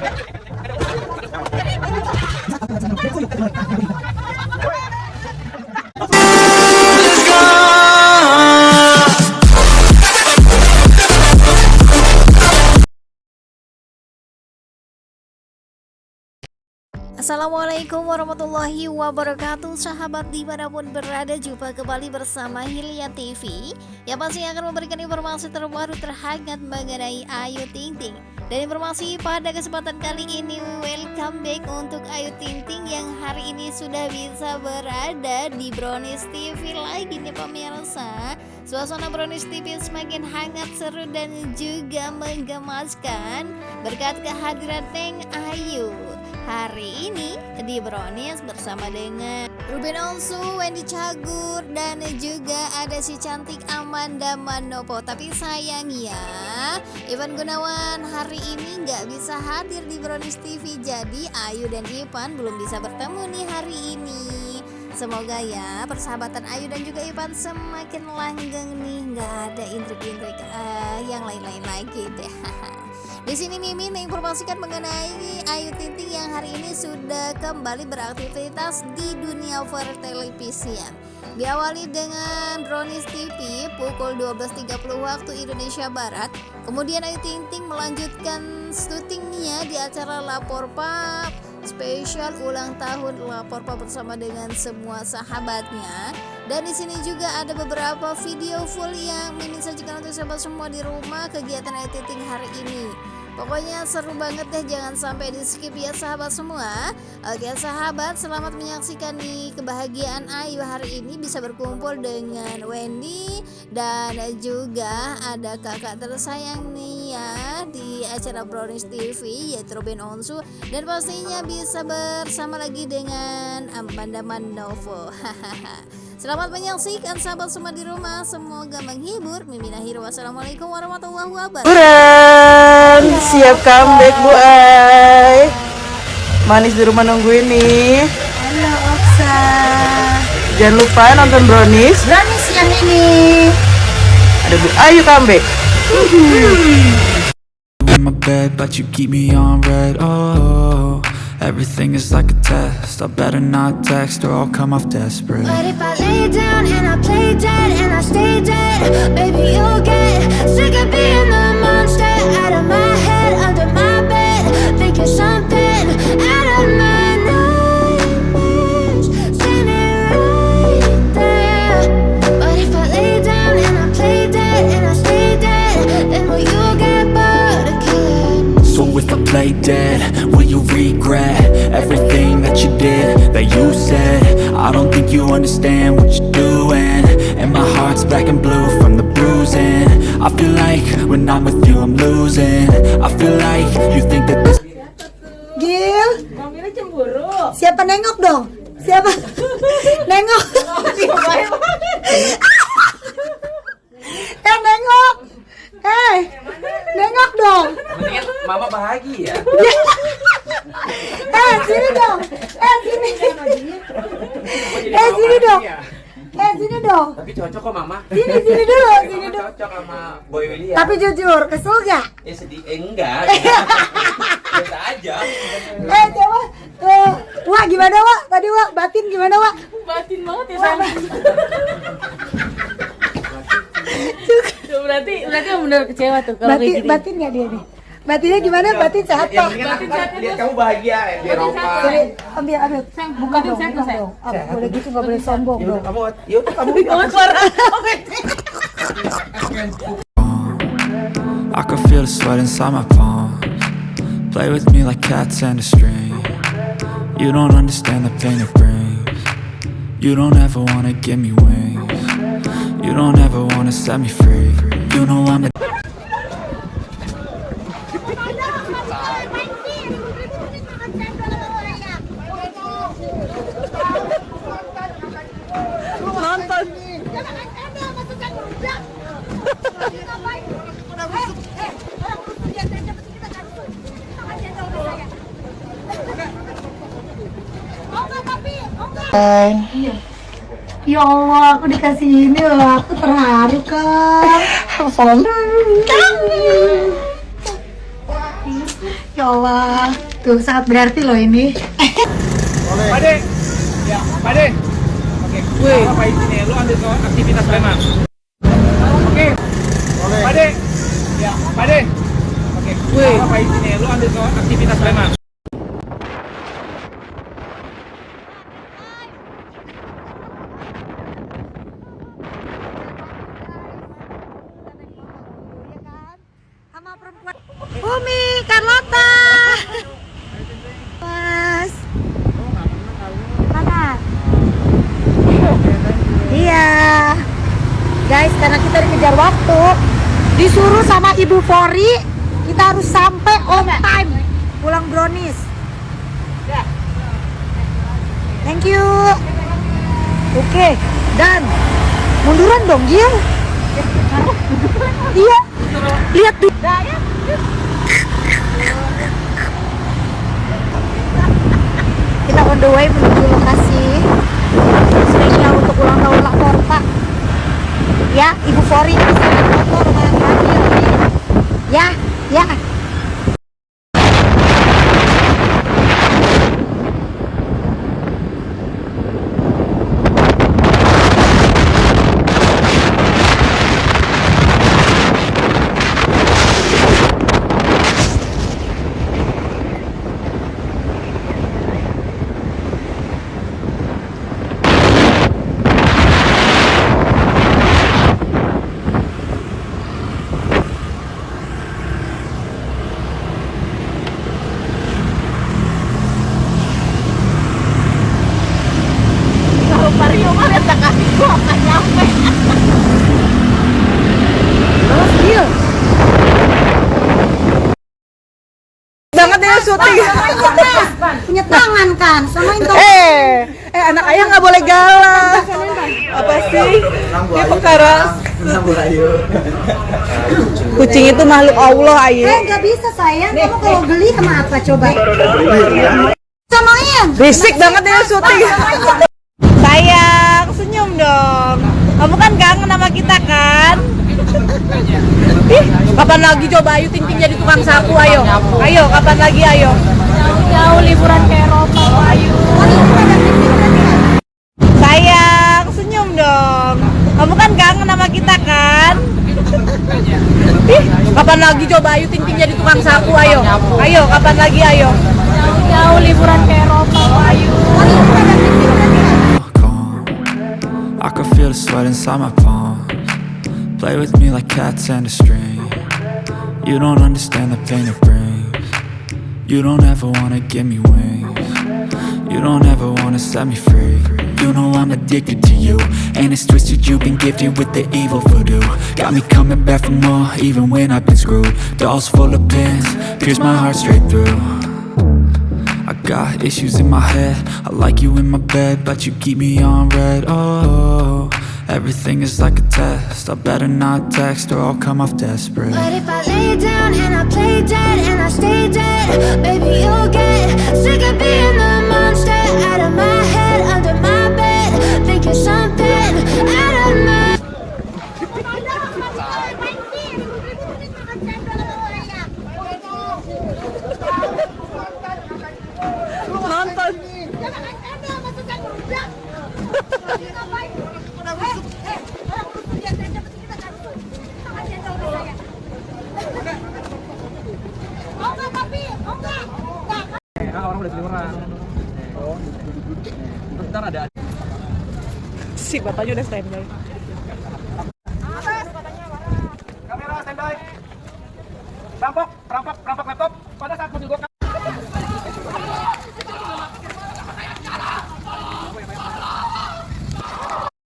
じゃあ、じゃあ、ここ行ってもらって。Assalamualaikum warahmatullahi wabarakatuh. Sahabat di mana pun berada Jumpa kembali bersama Hilya TV Yang pasti akan memberikan informasi terbaru terhangat mengenai Ayu Ting Ting. Dan informasi pada kesempatan kali ini Welcome back untuk Ayu Ting Ting Yang hari ini sudah bisa berada di Brownies TV lagi nih pemirsa. Suasana Brownies TV semakin hangat, seru dan juga menggemaskan. Berkat kehadiran Teng Ayu Hari ini di Brownies bersama dengan Ruben Onsu, Wendy Cagur, dan juga ada si cantik Amanda Manopo. Tapi sayang ya, Ivan Gunawan hari ini nggak bisa hadir di Brownies TV Jadi Ayu dan Ivan belum bisa bertemu nih hari ini. Semoga ya persahabatan Ayu dan juga Ivan semakin langgeng nih. Nggak ada intrik-intrik uh, yang lain-lain lagi deh Di sini Mimin menginformasikan mengenai Ayu Ting Ting yang hari ini sudah kembali beraktivitas di dunia pertelevisian. Diawali dengan Brownies TV pukul 12.30 waktu Indonesia Barat. Kemudian Ayu Ting Ting melanjutkan syutingnya di acara Lapor Pap spesial ulang tahun Lapor Pap bersama dengan semua sahabatnya. Dan di sini juga ada beberapa video full yang Mimin sajikan untuk sahabat semua di rumah kegiatan Ayu Ting Ting hari ini. Pokoknya seru banget deh jangan sampai di skip ya sahabat semua. Oke sahabat selamat menyaksikan nih kebahagiaan Ayu hari ini bisa berkumpul dengan Wendy Dan juga ada kakak tersayang nih ya di acara Brownies TV yaitu Robin Onsu. Dan pastinya bisa bersama lagi dengan Amanda Manovo. Hahaha Selamat menyaksikan sahabat semua di rumah. Semoga menghibur Mimin akhir Wassalamualaikum warahmatullahi wabarakatuh. Buran Siap comeback Bu Ay Manis di rumah nungguin nih Halo Oksa. Jangan lupa nonton Brownies. Brownies yang ini. Ada Bu Ayu comeback. In my bed, but you keep me on red. Oh, everything is like a test. I better not text or I'll come off desperate. But if I lay down and I play dead and I stay dead, baby, you'll get sick of being the monster out of my head, under my bed, thinking something Play dead, will you regret everything that you did, that you said? I don't think you understand what you're doing. And my heart's black and blue from the bruising. I feel like when I'm with you, I'm losing. I feel like you think that this. Gil Siapa nengok dong? Siapa? nengok Eh nengok Eh Nengok Mendingan mama bahagia. Eh sini dong Eh sini Eh sini dong Eh sini dong Tapi cocok kok mama. Sini sini dulu Sini Mama dulu cocok sama Boy William. Tapi jujur kesel gak? ya sedih eh, enggak. Biasa aja. Eh coba eh, Wak gimana Wak? Tadi Wak batin gimana Wak? batin banget ya sama berarti berarti benar kecewa tuh kalau Batin, gini batin gak dia nih? Batinnya gimana? Batin sehat Ya Pak? mendingan aku lihat kamu bahagia di Eropa. Sini, ambil, ambil. Buka dong, sehat, buka sehat. dong. Boleh gitu, nggak boleh sombong dong. kamu yaudah kamu I can feel the sweat inside my palms. Play with me like cats and a string. You don't understand the pain it brings. You don't ever wanna give me wings. You don't ever wanna set me free. You know I'm a Ya Allah, aku dikasih ini loh, aku terharu kan. Ya Allah, tuh sangat berarti loh ini. Pade. Ya, Pade. Oke. Wih. Apa ini? Lu ambil ke aktivitas Lema. Oke. Pade. Ya, Pade. Oke. Wih. Apa ini? Lu ambil ke aktivitas Lema. Guys, karena kita dikejar waktu, disuruh sama Ibu Fori, kita harus sampai on time pulang brownies. Thank you. Oke, dan munduran dong, Gil. Iya. Lihat tuh. Kita on the way menuju lokasi spesial untuk ulang tahun. Ya, Ibu Fori bisa motor Fadil. Ya, ya. Ya syuting. Punya tangan kan, samain dong. Eh, eh anak ayah nggak boleh galak. Apa sih? Dia perkara kucing itu makhluk Allah, Ayu. Eh, nggak bisa sayang. Kamu kalau geli sama apa coba? Samain. Berisik banget ya syuting. Sayang, senyum dong. Kamu kan kangen sama kita kan? Ih, kapan lagi coba Ayu Ting Ting jadi tukang sapu ayo. Ayo, kapan lagi ayo. Jauh liburan ke Eropa, Ayu. Sayang, senyum dong. Kamu kan kangen sama kita kan? Ih, kapan lagi coba Ayu Ting Ting jadi tukang sapu ayo. Ayo, kapan lagi ayo. Jauh liburan ke Eropa, Ayu. I can feel the sweat inside my palms. Play with me like cats and a string. You don't understand the pain it brings. You don't ever wanna give me wings. You don't ever wanna set me free. You know I'm addicted to you, and it's twisted. You've been gifted with the evil voodoo. Got me coming back for more, even when I've been screwed. Dolls full of pins, pierce my heart straight through. I got issues in my head I like you in my bed But you keep me on red Oh, everything is like a test. I better not text Or I'll come off desperate. But if I lay down and I play dead and I stay dead, baby, you'll get sick of being the monster out of my head, under my bed, thinking something Si bapaknya udah standby. kamera standby. Rampok, rampok, rampok laptop pada saat mobil gua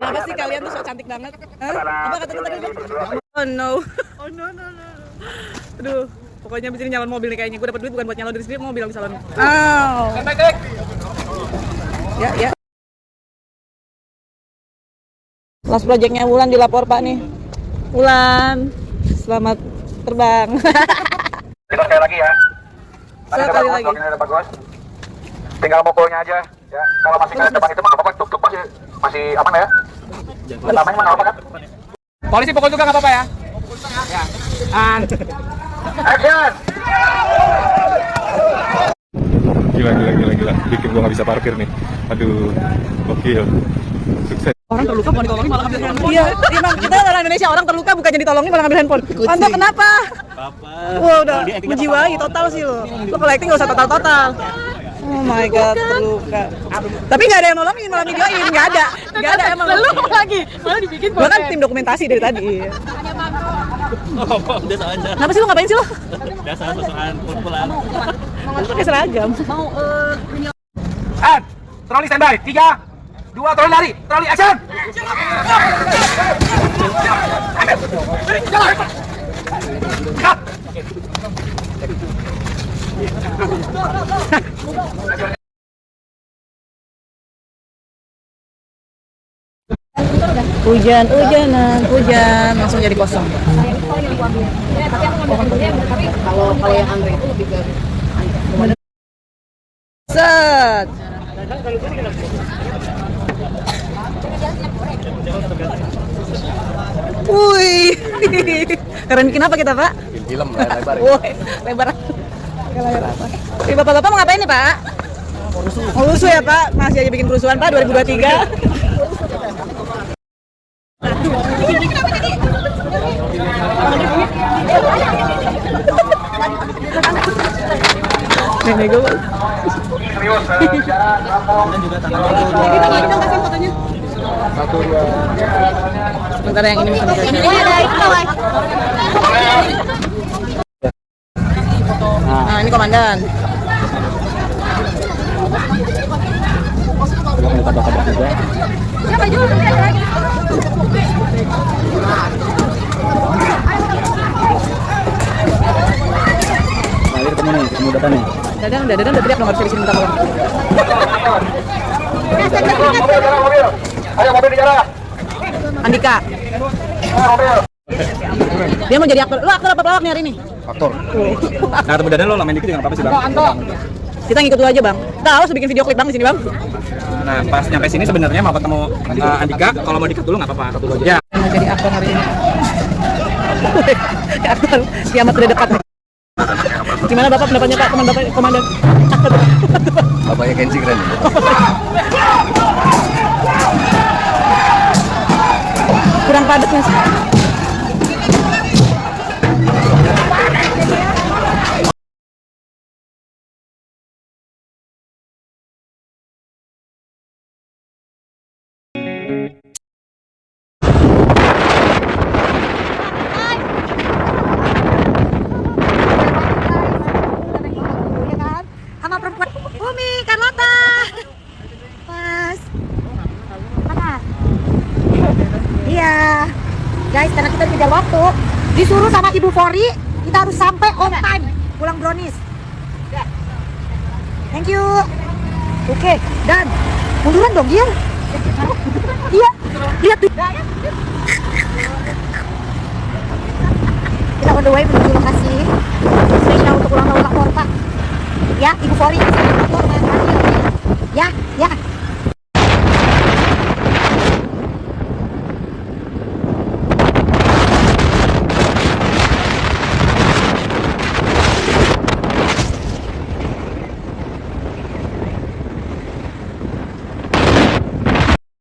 Kenapa sih kalian tuh so cantik banget? Hah? Apa kata tadi? Oh no. Oh no no no. Aduh, pokoknya abis ini nyalon mobil nih kayaknya. Gue dapet duit bukan buat nyalon diri sendiri, mau bilang di salon. Oh. Ya, ya. Last projectnya Wulan dilapor Pak nih. Wulan, selamat terbang. Kita sekali lagi ya. Tadi Sekali lagi. bagus, ini ada bagus. Tinggal mukulnya aja. Ya, kalau masih nggak ada depan itu apa-apa, tuk masih masih aman ya. Pertamanya mah apa-apa kan? Polisi pukul juga nggak apa-apa ya. Ya. And action. Gila, gila, gila, gila. Bikin gua nggak bisa parkir nih. Aduh, gokil. Orang terluka bukan ditolongin malah ambil handphone. Iya, emang kita orang Indonesia orang terluka bukan jadi ditolongin malah ambil handphone. Panto kenapa? Apa? Wah udah menjiwai total sih lo. Lo kalau acting gak usah total total. Oh my god, terluka. Tapi nggak ada yang nolongin, malah videoin, nggak ada, nggak ada emang. Lalu lagi, malah dibikin Gua kan tim dokumentasi dari tadi. Oh, biasa aja. Kenapa sih lo ngapain sih lo? Biasa sosokan kumpulan. Lo pakai seragam. And, troli standby. Tiga, dua, troli lari. Troli action. Cut. Hujan, hujanan, hujan, langsung jadi kosong. Kalau kalau yang Andre itu lebih ke Set. Wih, keren bikin apa kita pak? Film lebar. Woi, lebar. Lebar apa? Ini bapak-bapak mau ngapain nih pak? Mau lusuh ya pak? Masih aja bikin kerusuhan pak 2023. Nenek gue. Serius, eh, Satu, dua. Sebentar yang ini bisa Ini ada itu Nah, ini komandan. Nah, ketemu nih, ketemu data nih. Dadang, udah dadang udah teriak nomor sini minta tolong. Ayo mobil di jarak. Andika, dia mau jadi aktor. Lo aktor apa pelawak nih hari ini? Aktor. Nah, ketemu Dadan lo lamain dikit juga nggak apa-apa sih, Bang. Kita ngikut lu aja bang. Kita harus bikin video klip bang di sini bang. Nah, pas nyampe sini sebenarnya mau ketemu uh, Andika, kalau mau dikat dulu nggak apa-apa, dulu aja. Ya. Mau jadi aktor hari ini. aktor kiamat sudah dekat. Gimana bapak pendapatnya pak teman bapak komandan? Bapaknya Kenzi keren. lampada com Fori kita harus sampai on time. Pulang brownies. Thank you. Oke dan. Munduran dong dia iya. Lihat tuh